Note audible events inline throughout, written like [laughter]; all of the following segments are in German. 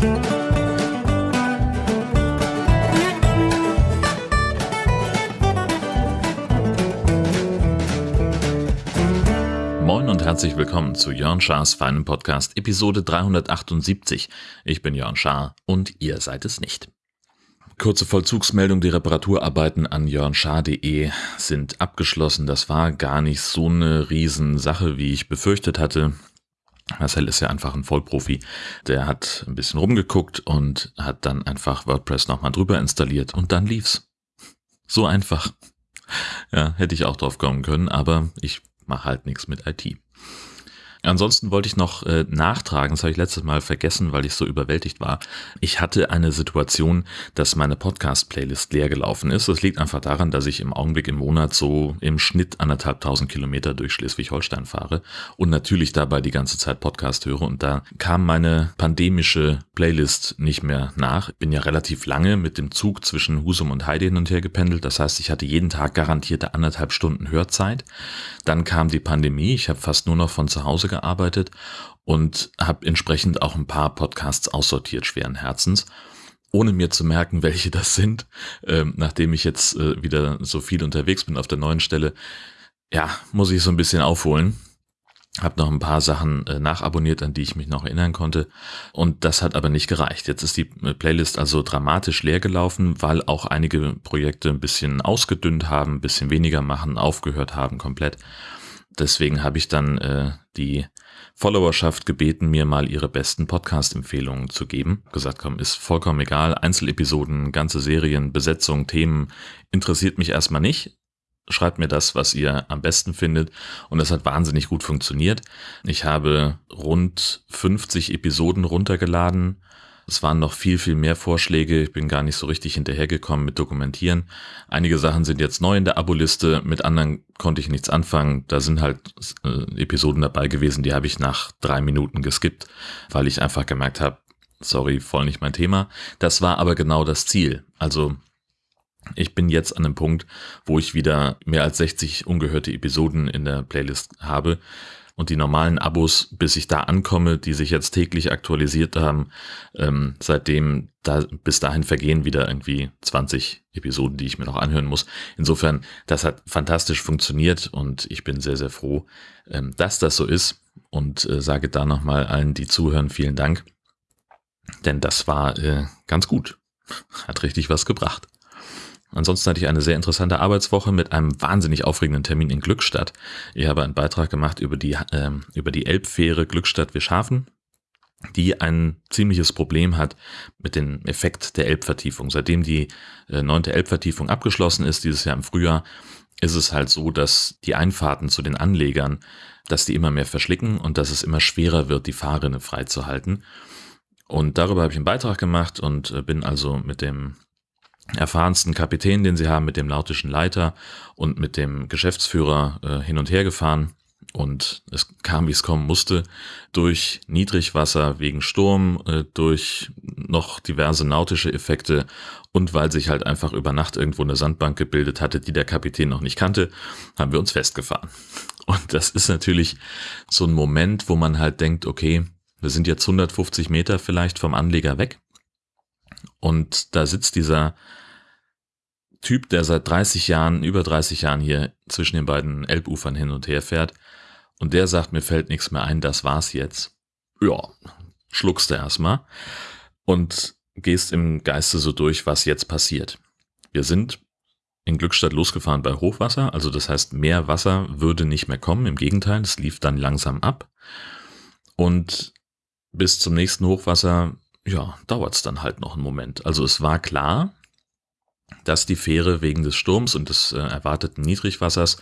Moin und herzlich willkommen zu Jörn Schars feinem Podcast Episode 378. Ich bin Jörn Schaar und ihr seid es nicht. Kurze Vollzugsmeldung, die Reparaturarbeiten an jörnschaar.de sind abgeschlossen. Das war gar nicht so eine Riesensache, wie ich befürchtet hatte. Marcel ist ja einfach ein Vollprofi. Der hat ein bisschen rumgeguckt und hat dann einfach WordPress nochmal drüber installiert und dann lief's. So einfach. Ja, hätte ich auch drauf kommen können, aber ich mache halt nichts mit IT. Ansonsten wollte ich noch äh, nachtragen, das habe ich letztes Mal vergessen, weil ich so überwältigt war. Ich hatte eine Situation, dass meine Podcast-Playlist leer gelaufen ist. Das liegt einfach daran, dass ich im Augenblick im Monat so im Schnitt anderthalb tausend Kilometer durch Schleswig-Holstein fahre und natürlich dabei die ganze Zeit Podcast höre. Und da kam meine pandemische Playlist nicht mehr nach. Ich bin ja relativ lange mit dem Zug zwischen Husum und Heide hin und her gependelt. Das heißt, ich hatte jeden Tag garantierte anderthalb Stunden Hörzeit. Dann kam die Pandemie. Ich habe fast nur noch von zu Hause gearbeitet und habe entsprechend auch ein paar Podcasts aussortiert, schweren Herzens ohne mir zu merken, [laughs] welche das sind, ähm, nachdem ich jetzt äh, wieder so viel unterwegs bin auf der neuen Stelle, ja, muss ich so ein bisschen aufholen. Hab noch ein paar Sachen äh, nachabonniert, an die ich mich noch erinnern konnte. Und das hat aber nicht gereicht. Jetzt ist die äh, Playlist also dramatisch leer gelaufen, weil auch einige Projekte ein bisschen ausgedünnt haben, ein bisschen weniger machen, aufgehört haben komplett. Deswegen habe ich dann äh, die Followerschaft gebeten, mir mal ihre besten Podcast-Empfehlungen zu geben. Gesagt, komm, ist vollkommen egal. Einzelepisoden, ganze Serien, Besetzung, Themen interessiert mich erstmal nicht. Schreibt mir das, was ihr am besten findet. Und das hat wahnsinnig gut funktioniert. Ich habe rund 50 Episoden runtergeladen es waren noch viel, viel mehr Vorschläge. Ich bin gar nicht so richtig hinterhergekommen mit Dokumentieren. Einige Sachen sind jetzt neu in der Abo-Liste, mit anderen konnte ich nichts anfangen. Da sind halt äh, Episoden dabei gewesen, die habe ich nach drei Minuten geskippt, weil ich einfach gemerkt habe, sorry, voll nicht mein Thema. Das war aber genau das Ziel. Also ich bin jetzt an einem Punkt, wo ich wieder mehr als 60 ungehörte Episoden in der Playlist habe und die normalen Abos, bis ich da ankomme, die sich jetzt täglich aktualisiert haben, ähm, seitdem da bis dahin vergehen wieder irgendwie 20 Episoden, die ich mir noch anhören muss. Insofern, das hat fantastisch funktioniert und ich bin sehr, sehr froh, ähm, dass das so ist und äh, sage da nochmal allen, die zuhören, vielen Dank. Denn das war äh, ganz gut. Hat richtig was gebracht. Ansonsten hatte ich eine sehr interessante Arbeitswoche mit einem wahnsinnig aufregenden Termin in Glückstadt. Ich habe einen Beitrag gemacht über die, äh, über die Elbfähre Glückstadt-Wischhafen, die ein ziemliches Problem hat mit dem Effekt der Elbvertiefung. Seitdem die äh, neunte Elbvertiefung abgeschlossen ist, dieses Jahr im Frühjahr, ist es halt so, dass die Einfahrten zu den Anlegern, dass die immer mehr verschlicken und dass es immer schwerer wird, die Fahrrinne freizuhalten. Und darüber habe ich einen Beitrag gemacht und äh, bin also mit dem erfahrensten Kapitän, den sie haben, mit dem nautischen Leiter und mit dem Geschäftsführer äh, hin und her gefahren. Und es kam, wie es kommen musste, durch Niedrigwasser wegen Sturm, äh, durch noch diverse nautische Effekte und weil sich halt einfach über Nacht irgendwo eine Sandbank gebildet hatte, die der Kapitän noch nicht kannte, haben wir uns festgefahren. [laughs] Und das ist natürlich so ein Moment, wo man halt denkt, okay, wir sind jetzt 150 Meter vielleicht vom Anleger weg. Und da sitzt dieser Typ, der seit 30 Jahren, über 30 Jahren hier zwischen den beiden Elbufern hin und her fährt. Und der sagt, mir fällt nichts mehr ein, das war's jetzt. Ja, schluckst du erstmal und gehst im Geiste so durch, was jetzt passiert. Wir sind in Glückstadt losgefahren bei Hochwasser, also das heißt, mehr Wasser würde nicht mehr kommen, im Gegenteil, es lief dann langsam ab. Und bis zum nächsten Hochwasser, ja, dauert es dann halt noch einen Moment. Also es war klar, dass die Fähre wegen des Sturms und des äh, erwarteten Niedrigwassers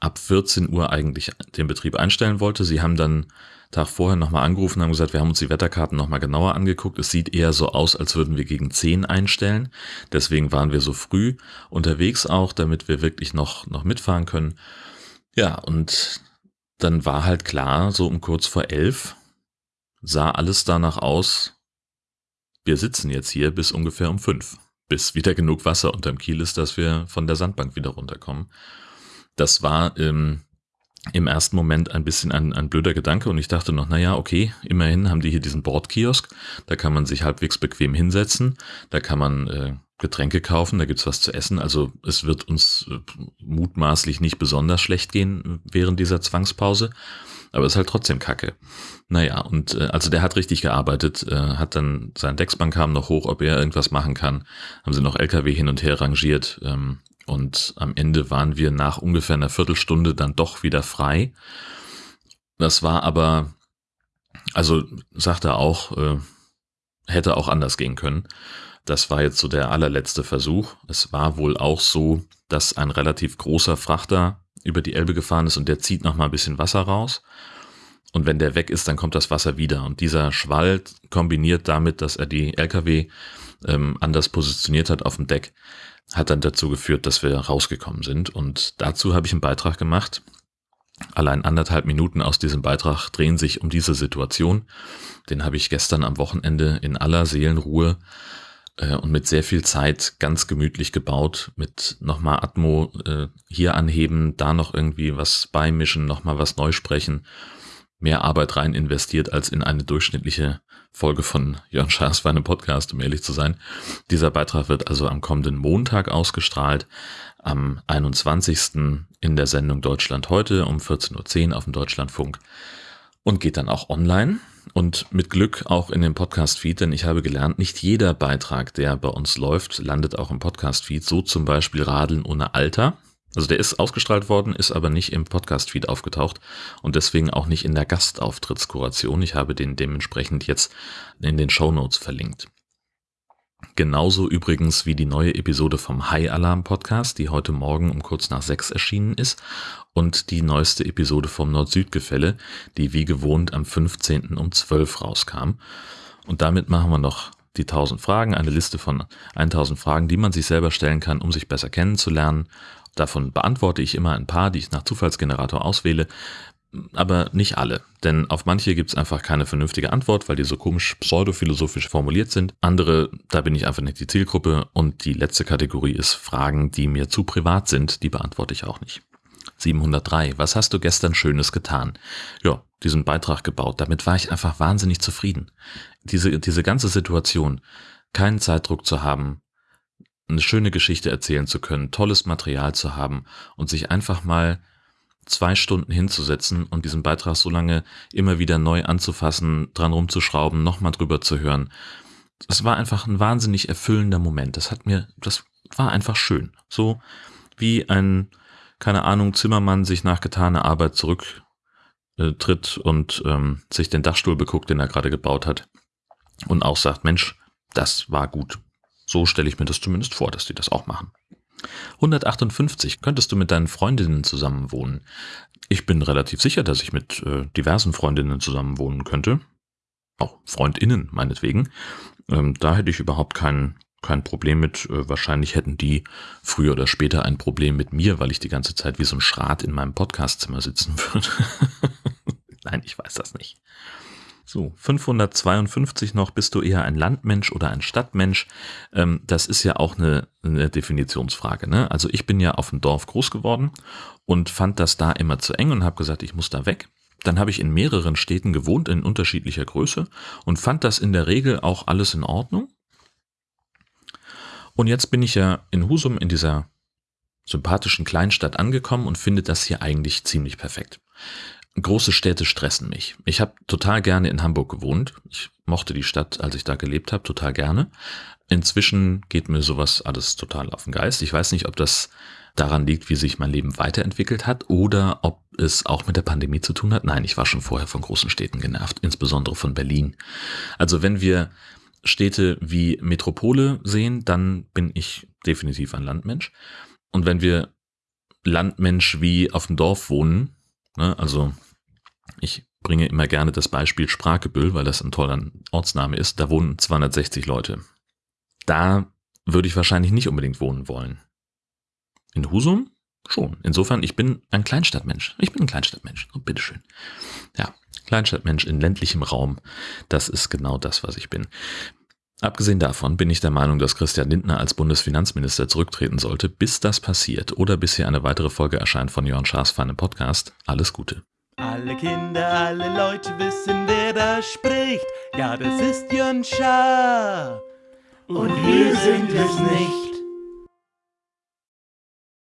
ab 14 Uhr eigentlich den Betrieb einstellen wollte. Sie haben dann Tag vorher nochmal angerufen haben gesagt, wir haben uns die Wetterkarten nochmal genauer angeguckt. Es sieht eher so aus, als würden wir gegen 10 einstellen. Deswegen waren wir so früh unterwegs auch, damit wir wirklich noch, noch mitfahren können. Ja, und dann war halt klar, so um kurz vor elf sah alles danach aus, wir sitzen jetzt hier bis ungefähr um fünf bis wieder genug Wasser unterm Kiel ist, dass wir von der Sandbank wieder runterkommen. Das war ähm, im ersten Moment ein bisschen ein, ein blöder Gedanke und ich dachte noch, naja, okay, immerhin haben die hier diesen Bordkiosk, da kann man sich halbwegs bequem hinsetzen, da kann man äh, Getränke kaufen, da gibt's was zu essen, also es wird uns äh, mutmaßlich nicht besonders schlecht gehen während dieser Zwangspause, aber es ist halt trotzdem kacke. Naja, und äh, also der hat richtig gearbeitet, äh, hat dann, sein Decksbank kam noch hoch, ob er irgendwas machen kann, haben sie noch LKW hin und her rangiert, ähm, und am Ende waren wir nach ungefähr einer Viertelstunde dann doch wieder frei. Das war aber, also sagt er auch, äh, hätte auch anders gehen können. Das war jetzt so der allerletzte Versuch. Es war wohl auch so, dass ein relativ großer Frachter über die Elbe gefahren ist und der zieht noch mal ein bisschen Wasser raus. Und wenn der weg ist, dann kommt das Wasser wieder. Und dieser Schwall kombiniert damit, dass er die LKW ähm, anders positioniert hat auf dem Deck, hat dann dazu geführt, dass wir rausgekommen sind. Und dazu habe ich einen Beitrag gemacht. Allein anderthalb Minuten aus diesem Beitrag drehen sich um diese Situation. Den habe ich gestern am Wochenende in aller Seelenruhe und mit sehr viel Zeit ganz gemütlich gebaut. Mit nochmal Atmo äh, hier anheben, da noch irgendwie was beimischen, nochmal was neu sprechen. Mehr Arbeit rein investiert als in eine durchschnittliche Folge von Jörn Schaas für einen Podcast, um ehrlich zu sein. Dieser Beitrag wird also am kommenden Montag ausgestrahlt, am 21. in der Sendung Deutschland heute um 14.10 Uhr auf dem Deutschlandfunk und geht dann auch online und mit Glück auch in dem Podcast-Feed, denn ich habe gelernt, nicht jeder Beitrag, der bei uns läuft, landet auch im Podcast-Feed, so zum Beispiel Radeln ohne Alter. Also der ist ausgestrahlt worden, ist aber nicht im Podcast-Feed aufgetaucht und deswegen auch nicht in der Gastauftrittskuration. Ich habe den dementsprechend jetzt in den Show Notes verlinkt. Genauso übrigens wie die neue Episode vom High Alarm Podcast, die heute Morgen um kurz nach sechs erschienen ist und die neueste Episode vom Nord-Süd-Gefälle, die wie gewohnt am 15. um 12 rauskam. Und damit machen wir noch die 1000 Fragen, eine Liste von 1000 Fragen, die man sich selber stellen kann, um sich besser kennenzulernen Davon beantworte ich immer ein paar, die ich nach Zufallsgenerator auswähle, aber nicht alle. Denn auf manche gibt es einfach keine vernünftige Antwort, weil die so komisch pseudophilosophisch formuliert sind. Andere, da bin ich einfach nicht die Zielgruppe. Und die letzte Kategorie ist Fragen, die mir zu privat sind, die beantworte ich auch nicht. 703. Was hast du gestern Schönes getan? Ja, diesen Beitrag gebaut. Damit war ich einfach wahnsinnig zufrieden. Diese, diese ganze Situation, keinen Zeitdruck zu haben, eine schöne Geschichte erzählen zu können, tolles Material zu haben und sich einfach mal zwei Stunden hinzusetzen und diesen Beitrag so lange immer wieder neu anzufassen, dran rumzuschrauben, nochmal drüber zu hören. Es war einfach ein wahnsinnig erfüllender Moment. Das hat mir, das war einfach schön. So wie ein, keine Ahnung, Zimmermann sich nach getaner Arbeit zurücktritt und ähm, sich den Dachstuhl beguckt, den er gerade gebaut hat und auch sagt, Mensch, das war gut. So stelle ich mir das zumindest vor, dass die das auch machen. 158. Könntest du mit deinen Freundinnen zusammen wohnen? Ich bin relativ sicher, dass ich mit äh, diversen Freundinnen zusammen wohnen könnte. Auch Freundinnen, meinetwegen. Ähm, da hätte ich überhaupt kein, kein Problem mit. Äh, wahrscheinlich hätten die früher oder später ein Problem mit mir, weil ich die ganze Zeit wie so ein Schrat in meinem Podcastzimmer sitzen [laughs] würde. Nein, ich weiß das nicht. So, 552 noch, bist du eher ein Landmensch oder ein Stadtmensch? Ähm, das ist ja auch eine, eine Definitionsfrage. Ne? Also ich bin ja auf dem Dorf groß geworden und fand das da immer zu eng und habe gesagt, ich muss da weg. Dann habe ich in mehreren Städten gewohnt, in unterschiedlicher Größe und fand das in der Regel auch alles in Ordnung. Und jetzt bin ich ja in Husum in dieser sympathischen Kleinstadt angekommen und finde das hier eigentlich ziemlich perfekt große Städte stressen mich. Ich habe total gerne in Hamburg gewohnt. Ich mochte die Stadt, als ich da gelebt habe, total gerne. Inzwischen geht mir sowas alles total auf den Geist. Ich weiß nicht, ob das daran liegt, wie sich mein Leben weiterentwickelt hat oder ob es auch mit der Pandemie zu tun hat. Nein, ich war schon vorher von großen Städten genervt, insbesondere von Berlin. Also wenn wir Städte wie Metropole sehen, dann bin ich definitiv ein Landmensch. Und wenn wir Landmensch wie auf dem Dorf wohnen, ne, also ich bringe immer gerne das Beispiel Spragebüll, weil das ein toller Ortsname ist. Da wohnen 260 Leute. Da würde ich wahrscheinlich nicht unbedingt wohnen wollen. In Husum schon. Insofern, ich bin ein Kleinstadtmensch. Ich bin ein Kleinstadtmensch. Oh, bitteschön. Ja, Kleinstadtmensch in ländlichem Raum. Das ist genau das, was ich bin. Abgesehen davon bin ich der Meinung, dass Christian Lindner als Bundesfinanzminister zurücktreten sollte. Bis das passiert oder bis hier eine weitere Folge erscheint von Jörn Schaas feinem Podcast, alles Gute. Alle Kinder, alle Leute wissen, wer da spricht. Ja, das ist Jörn Schaar. Und wir sind es nicht.